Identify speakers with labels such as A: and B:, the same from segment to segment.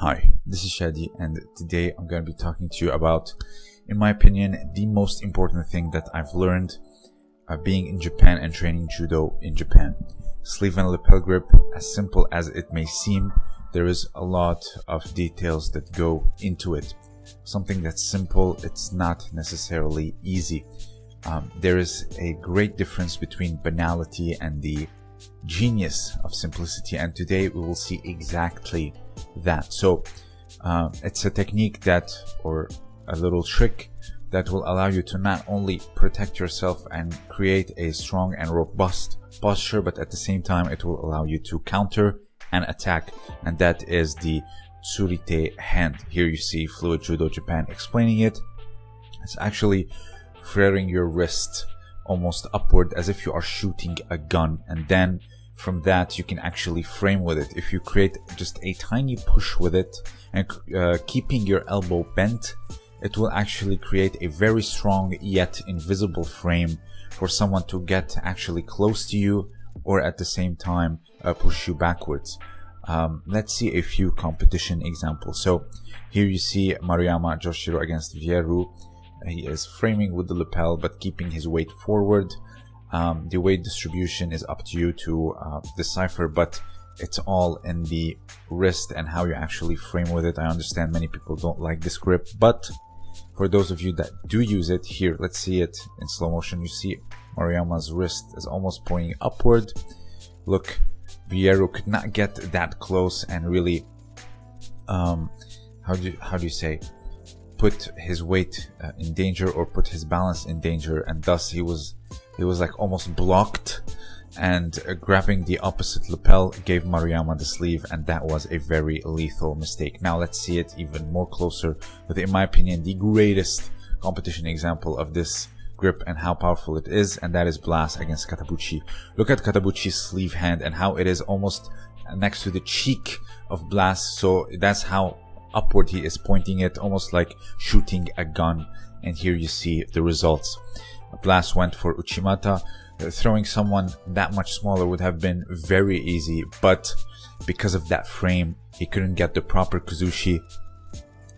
A: Hi, this is Shadi, and today I'm going to be talking to you about, in my opinion, the most important thing that I've learned uh, being in Japan and training judo in Japan. Sleeve and lapel grip, as simple as it may seem, there is a lot of details that go into it. Something that's simple, it's not necessarily easy. Um, there is a great difference between banality and the genius of simplicity, and today we will see exactly that. So um, it's a technique that, or a little trick that will allow you to not only protect yourself and create a strong and robust posture, but at the same time, it will allow you to counter and attack. And that is the Tsurite hand. Here you see Fluid Judo Japan explaining it. It's actually flaring your wrist almost upward as if you are shooting a gun and then from that you can actually frame with it. If you create just a tiny push with it and uh, keeping your elbow bent it will actually create a very strong yet invisible frame for someone to get actually close to you or at the same time uh, push you backwards. Um, let's see a few competition examples. So here you see Maruyama Joshiro against Vieru. He is framing with the lapel but keeping his weight forward um, the weight distribution is up to you to uh, decipher, but it's all in the wrist and how you actually frame with it. I understand many people don't like this grip, but for those of you that do use it, here, let's see it in slow motion. You see Maruyama's wrist is almost pointing upward. Look, Vieru could not get that close and really, um, how do you, how do you say, put his weight uh, in danger or put his balance in danger, and thus he was he was like almost blocked and uh, grabbing the opposite lapel gave Maruyama the sleeve and that was a very lethal mistake. Now let's see it even more closer with in my opinion the greatest competition example of this grip and how powerful it is and that is Blast against Katabuchi. Look at Katabuchi's sleeve hand and how it is almost next to the cheek of Blast so that's how upward he is pointing it almost like shooting a gun and here you see the results. a blast went for Uchimata. Uh, throwing someone that much smaller would have been very easy, but because of that frame, he couldn't get the proper Kuzushi,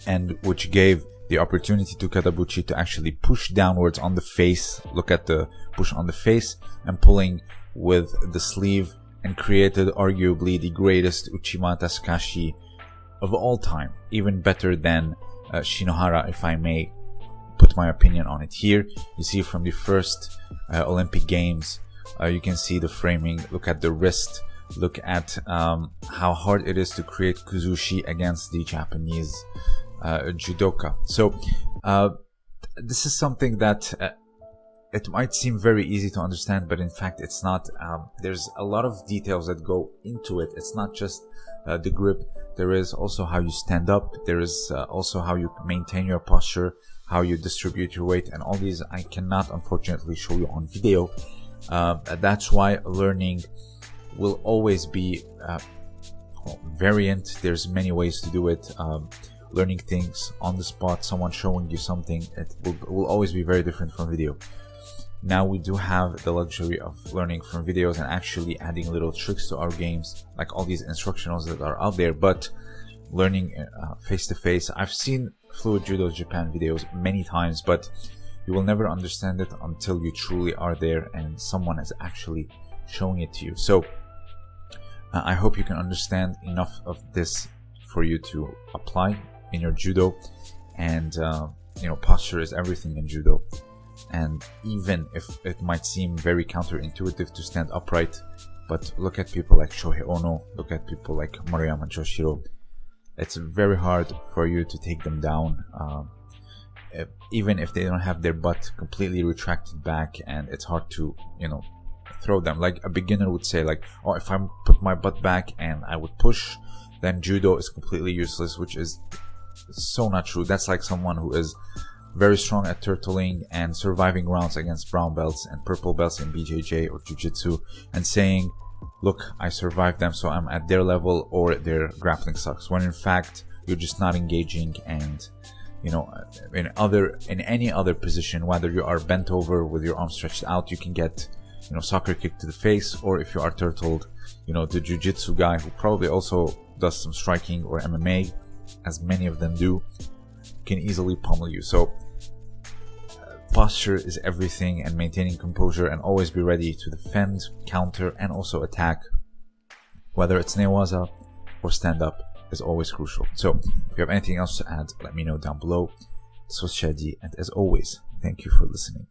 A: and which gave the opportunity to Katabuchi to actually push downwards on the face. Look at the push on the face and pulling with the sleeve and created arguably the greatest Uchimata Sukashi of all time, even better than uh, Shinohara, if I may put my opinion on it here you see from the first uh, olympic games uh, you can see the framing look at the wrist look at um, how hard it is to create kuzushi against the japanese uh, judoka so uh, this is something that uh, it might seem very easy to understand, but in fact it's not. Um, there's a lot of details that go into it. It's not just the grip. There is also how you stand up. There is uh, also how you maintain your posture how you distribute your weight and all these I cannot unfortunately show you on video. Uh, that's why learning will always be uh, variant. There's many ways to do it. Um, learning things on the spot someone showing you something it will, will always be very different from video now we do have the luxury of learning from videos and actually adding little tricks to our games like all these instructionals that are out there but learning face to face i've seen Fluid Judo Japan videos many times, but you will never understand it until you truly are there and someone is actually showing it to you. So uh, I hope you can understand enough of this for you to apply in your judo and uh, you know posture is everything in judo and even if it might seem very counterintuitive to stand upright but look at people like Shohei Ono look at people like Maruyama Joshiro it's very hard for you to take them down um, if, even if they don't have their butt completely retracted back and it's hard to you know throw them. Like a beginner would say like oh if i put my butt back and i would push then judo is completely useless which is so not true. That's like someone who is very strong at turtling and surviving rounds against brown belts and purple belts in bjj or jiu-jitsu and saying look, I survived them, so I'm at their level, or their grappling sucks. When in fact, you're just not engaging and you know in other in any other position whether you are bent over with your arms stretched out you can get you know soccer kick to the face or if you are turtled you know the jiu-jitsu guy who probably also does some striking or mma as many of them do, can easily pummel you. So uh, posture is everything and maintaining composure and always be ready to defend, counter, and also attack. Whether it's Newaza or stand up is always crucial. So if you have anything else to add, let me know down below. This was Shadi, and as always, thank you for listening.